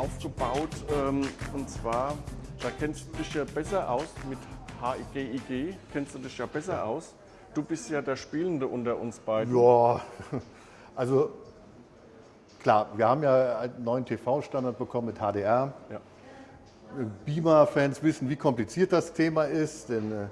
aufgebaut. Ähm, und zwar, da kennst du dich ja besser aus mit HIGIG, kennst du dich ja besser aus. Du bist ja der Spielende unter uns beiden. Ja, also klar, wir haben ja einen neuen TV-Standard bekommen mit HDR. Ja. Beamer-Fans wissen, wie kompliziert das Thema ist, denn äh,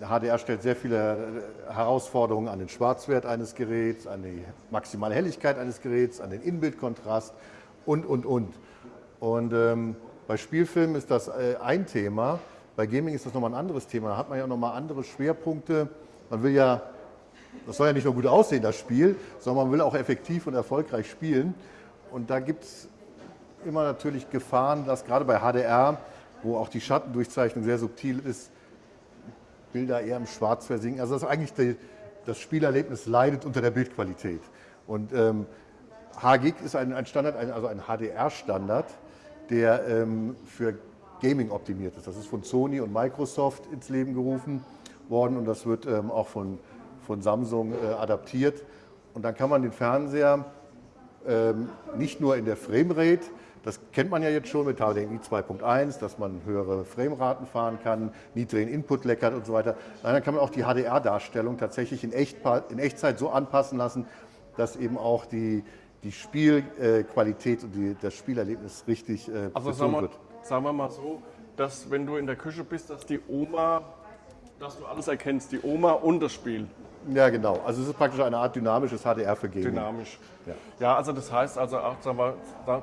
HDR stellt sehr viele äh, Herausforderungen an den Schwarzwert eines Geräts, an die maximale Helligkeit eines Geräts, an den Inbildkontrast und, und, und. Und ähm, bei Spielfilmen ist das äh, ein Thema, bei Gaming ist das nochmal ein anderes Thema. Da hat man ja nochmal andere Schwerpunkte. Man will ja, das soll ja nicht nur gut aussehen, das Spiel, sondern man will auch effektiv und erfolgreich spielen. Und da gibt es immer natürlich Gefahren, dass gerade bei HDR, wo auch die Schattendurchzeichnung sehr subtil ist, Bilder eher im Schwarz versinken. Also das eigentlich die, das Spielerlebnis leidet unter der Bildqualität. Und ähm, HGIG ist ein, ein Standard, ein, also ein HDR-Standard, der ähm, für Gaming optimiert ist. Das ist von Sony und Microsoft ins Leben gerufen worden und das wird ähm, auch von, von Samsung äh, adaptiert. Und dann kann man den Fernseher ähm, nicht nur in der Framerate, das kennt man ja jetzt schon mit HDMI 2.1, dass man höhere Frameraten fahren kann, niedrigen Input leckert und so weiter. Nein, dann kann man auch die HDR-Darstellung tatsächlich in, Echt, in, Echtzeit so anpassen lassen, dass eben auch die, die Spielqualität und die, das Spielerlebnis richtig äh, also sagen wir, wird. Sagen wir mal so, dass wenn du in der Küche bist, dass die Oma, dass du alles erkennst, die Oma und das Spiel. Ja, genau. Also es ist praktisch eine Art dynamisches HDR für Gaming. Dynamisch. Ja, ja also das heißt also auch, wir,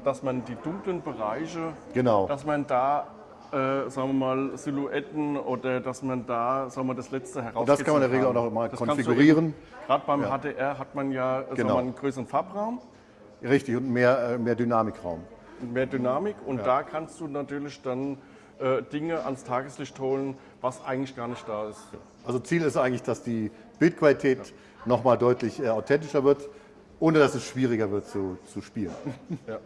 dass man die dunklen Bereiche, genau. dass man da äh, sagen wir mal, Silhouetten oder dass man da sagen wir, das letzte heraus. Das kann man in der Regel auch noch mal konfigurieren. Gerade beim ja. HDR hat man ja genau. mal, einen größeren Farbraum. Richtig, und mehr, äh, mehr Dynamikraum. Mehr Dynamik und ja. da kannst du natürlich dann äh, Dinge ans Tageslicht holen, was eigentlich gar nicht da ist. Also Ziel ist eigentlich, dass die Bildqualität ja. nochmal deutlich äh, authentischer wird, ohne dass es schwieriger wird zu, zu spielen. Ja.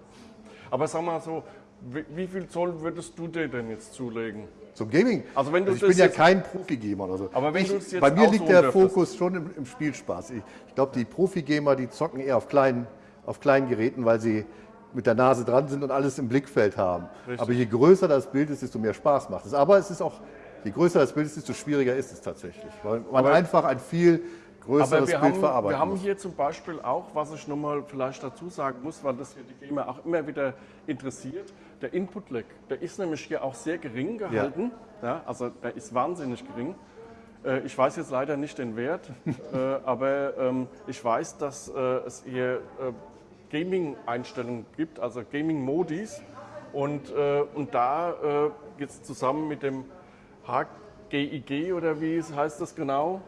Aber sag mal so, wie, wie, viel Zoll würdest du dir denn jetzt zulegen? Zum Gaming? Also wenn du also ich bin ja kein Profi-Gamer oder so. Aber wenn ich, jetzt bei mir liegt der Fokus schon im, im Spielspaß. Ich, ich glaube, die Profi-Gamer, die zocken eher auf kleinen, auf kleinen Geräten, weil sie mit der Nase dran sind und alles im Blickfeld haben. Richtig. Aber je größer das Bild ist, desto mehr Spaß macht es. Aber es ist auch Je größer das Bild ist, desto schwieriger ist es tatsächlich, weil man aber, einfach ein viel größeres Bild haben, verarbeiten Wir haben muss. hier zum Beispiel auch, was ich nochmal vielleicht dazu sagen muss, weil das hier die Gamer auch immer wieder interessiert, der Input-Lag, der ist nämlich hier auch sehr gering gehalten, ja. ja also der ist wahnsinnig gering. Äh, ich weiß jetzt leider nicht den Wert, äh, aber ähm, ich weiß, dass äh, es hier Gaming-Einstellungen gibt, also Gaming-Modis. Und, und da jetzt zusammen mit dem HGIG oder wie heißt das genau?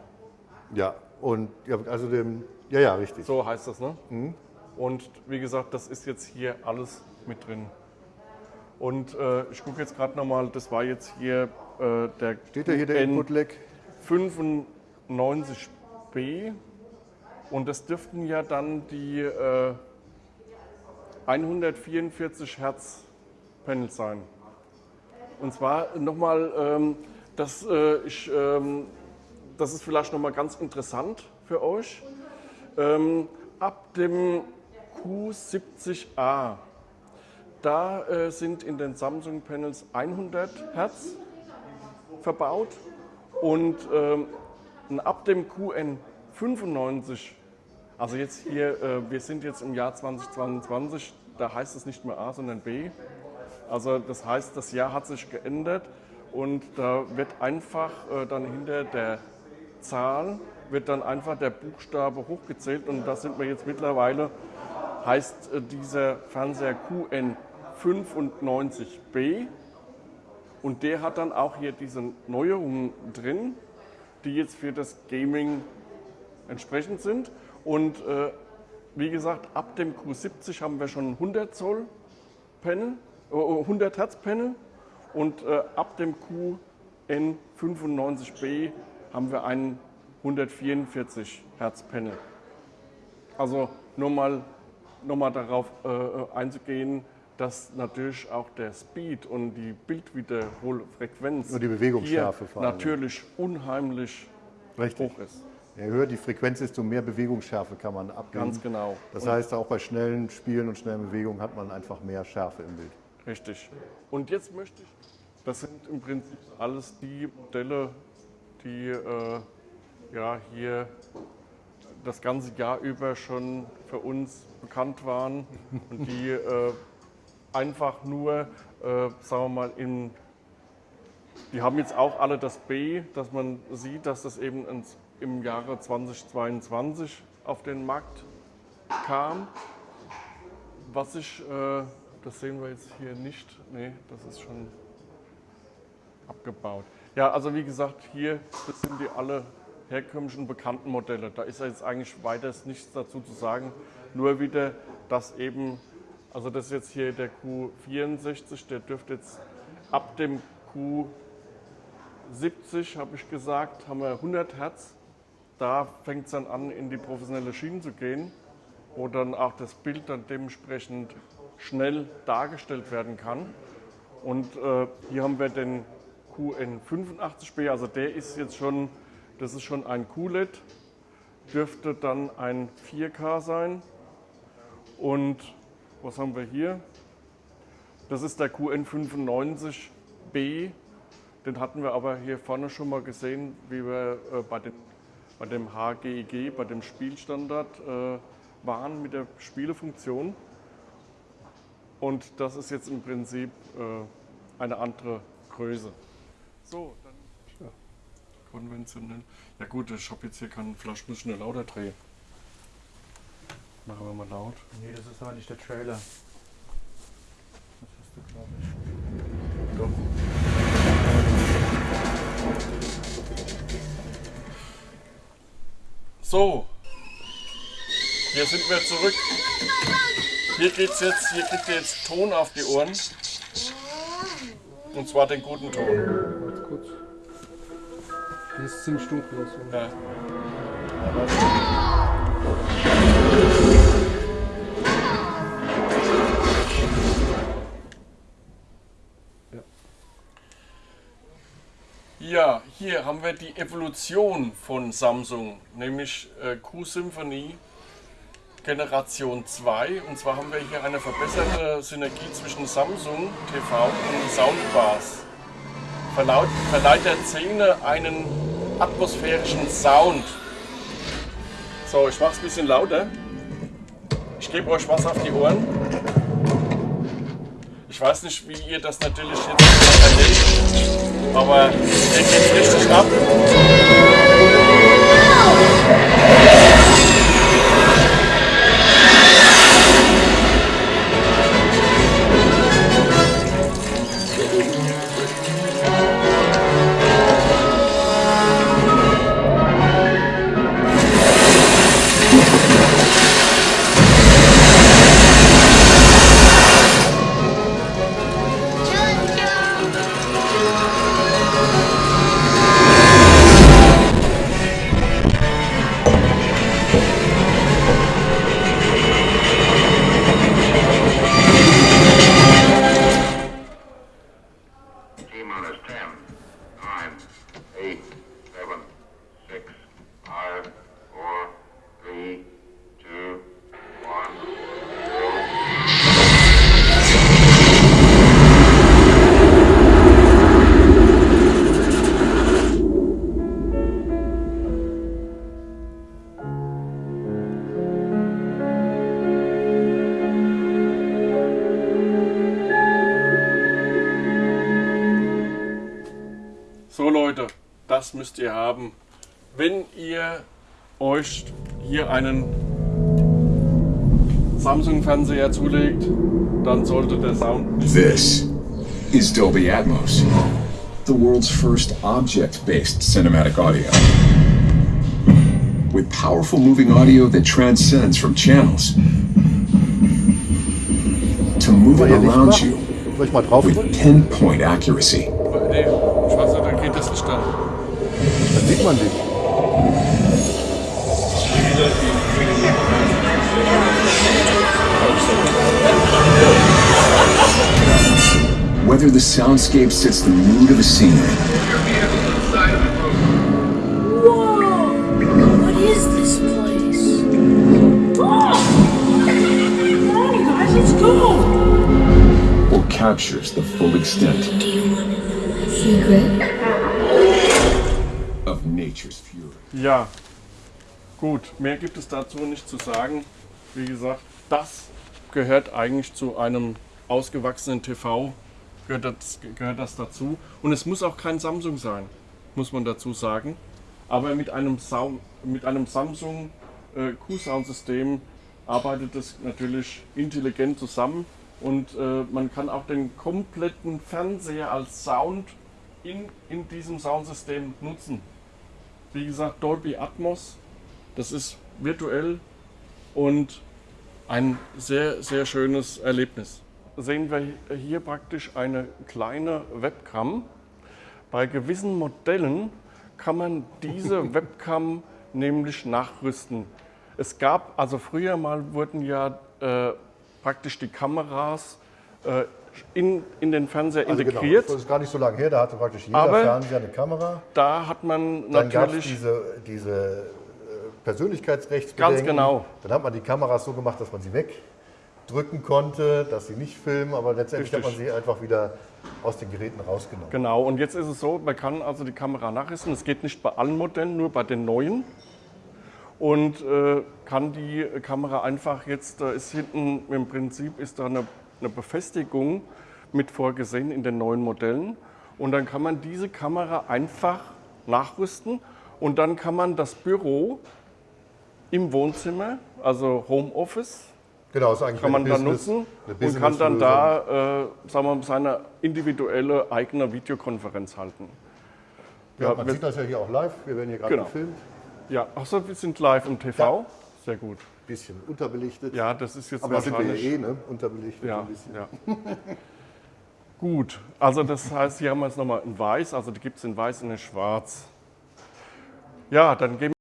Ja, und ja, also dem, ja, ja, richtig. So heißt das, ne? Mhm. Und wie gesagt, das ist jetzt hier alles mit drin. Und äh, ich gucke jetzt gerade nochmal, das war jetzt hier äh, der Steht da hier der Input-Lag? 95B. Und das dürften ja dann die äh, 144 Hertz Panels sein. Und zwar nochmal, ähm, das, äh, ähm, das ist vielleicht nochmal ganz interessant für euch. Ähm, ab dem Q70A, da äh, sind in den Samsung Panels 100 Hertz verbaut und ähm, ab dem QN95, also jetzt hier, äh, wir sind jetzt im Jahr 2022, da heißt es nicht mehr A, sondern B, also das heißt, das Jahr hat sich geändert und da wird einfach äh, dann hinter der Zahl wird dann einfach der Buchstabe hochgezählt und da sind wir jetzt mittlerweile, heißt äh, dieser Fernseher QN95B und der hat dann auch hier diese Neuerungen drin, die jetzt für das Gaming entsprechend sind und äh, wie gesagt, ab dem Q70 haben wir schon 100 Zoll Panel 100 Hertz Panel und äh, ab dem QN95B haben wir einen 144 Hertz Panel. Also nur mal, nur mal darauf äh, einzugehen, dass natürlich auch der Speed und die Bildwiederholfrequenz und die Bewegungsschärfe hier natürlich unheimlich Richtig. hoch ist. Je höher die Frequenz ist, umso mehr Bewegungsschärfe kann man abgeben. Ganz genau. Das und heißt, auch bei schnellen Spielen und schnellen Bewegungen hat man einfach mehr Schärfe im Bild. Richtig. Und jetzt möchte ich, das sind im Prinzip alles die Modelle, die äh, ja, hier das ganze Jahr über schon für uns bekannt waren und die äh, einfach nur, äh, sagen wir mal, in, die haben jetzt auch alle das B, dass man sieht, dass das eben ins, im Jahre 2022 auf den Markt kam. Was ich, äh, das sehen wir jetzt hier nicht, nee, das ist schon abgebaut. Ja, also wie gesagt, hier das sind die alle herkömmlichen bekannten Modelle. Da ist jetzt eigentlich weiter nichts dazu zu sagen. Nur wieder, dass eben, also das ist jetzt hier der Q64, der dürfte jetzt ab dem Q70, habe ich gesagt, haben wir 100 Hertz. Da fängt es dann an, in die professionelle Schiene zu gehen, wo dann auch das Bild dann dementsprechend schnell dargestellt werden kann. Und äh, hier haben wir den QN85B, also der ist jetzt schon das ist schon ein QLED, dürfte dann ein 4K sein. Und was haben wir hier? Das ist der QN95B. Den hatten wir aber hier vorne schon mal gesehen, wie wir äh, bei, den, bei dem HGIG, bei dem Spielstandard äh, waren mit der Spielefunktion. Und das ist jetzt im Prinzip äh, eine andere Größe. So, konventionell. Ja gut, ich habe jetzt hier keinen Flasch, muss schnell lauter drehen. Machen wir mal laut. Nee, das ist aber nicht der Trailer. Das hast du, glaube ich. Doch. So, hier sind wir zurück. Hier geht's jetzt, hier kriegt ihr jetzt Ton auf die Ohren. Und zwar den guten Ton. Warte kurz. Hier ist ziemlich dunkel. So. Ja. Ja, hier haben wir die Evolution von Samsung, nämlich äh, Q-Symphony Generation 2. Und zwar haben wir hier eine verbesserte Synergie zwischen Samsung TV und Soundbars. Verlaut, verleiht der Szene einen atmosphärischen Sound. So, ich mache es ein bisschen lauter. Ich gebe euch was auf die Ohren. Ich weiß nicht, wie ihr das natürlich jetzt erlebt, aber hier geht richtig ab. Das müsst ihr haben. Wenn ihr euch hier einen Samsung-Fernseher zulegt, dann sollte der Sound This is Dolby Atmos, the world's first object based cinematic audio. With powerful moving audio that transcends from channels to moving around you with pinpoint accuracy. Nee, ich weiß nicht, da geht das nicht an. Dann sieht man. Whether the soundscape sets the mood of a scenery Whoa! What is this place? Ah! Oh! Come on, you guys, let's go! or captures the full extent Do you want to know a secret? Nature's fury. Ja, gut, mehr gibt es dazu nicht zu sagen. Wie gesagt, das gehört eigentlich zu einem ausgewachsenen TV, gehört das, gehört das dazu. Und es muss auch kein Samsung sein, muss man dazu sagen. Aber mit einem, Sound, mit einem Samsung äh, Q-Sound-System arbeitet es natürlich intelligent zusammen und äh, man kann auch den kompletten Fernseher als Sound in, in diesem Soundsystem nutzen. Wie gesagt, Dolby Atmos, das ist virtuell und ein sehr, sehr schönes Erlebnis. Sehen wir hier praktisch eine kleine Webcam. Bei gewissen Modellen kann man diese Webcam nämlich nachrüsten. Es gab, also früher mal wurden ja äh, praktisch die Kameras äh, in, in den Fernseher Also integriert. Genau, das ist gar nicht so lange her, da hatte praktisch jeder Aber- Fernseher eine Kamera. Da hat man Dann natürlich diese, diese äh, Persönlichkeitsrechtsbedenken. Ganz genau. Dann hat man die Kameras so gemacht, dass man sie wegdrücken konnte, dass sie nicht filmen, aber letztendlich hat man Richtig. sie einfach wieder aus den Geräten rausgenommen. Genau, und jetzt ist es so, man kann also die Kamera nachrüsten. Es geht nicht bei allen Modellen, nur bei den neuen. Und äh, kann die Kamera einfach jetzt, da ist hinten im Prinzip ist da eine, eine Befestigung mit vorgesehen in den neuen Modellen. Und dann kann man diese Kamera einfach nachrüsten und dann kann man das Büro im Wohnzimmer, also Homeoffice, Genau, ist eigentlich kann man eine dann Business- nutzen und kann dann da, äh, sagen wir seine individuelle eigene Videokonferenz halten. Ja, Ja, man sieht das ja hier auch live. Wir werden hier gerade Genau. gefilmt. Ja, achso, wir sind live im TV. Sehr gut. Bisschen unterbelichtet. Ja, das ist jetzt aber sind wir ja eh, ne? Unterbelichtet ja, ein bisschen. ja. Gut, also das heißt, hier haben wir jetzt nochmal in weiß, also die gibt es in weiß und in schwarz. Ja, dann gehen wir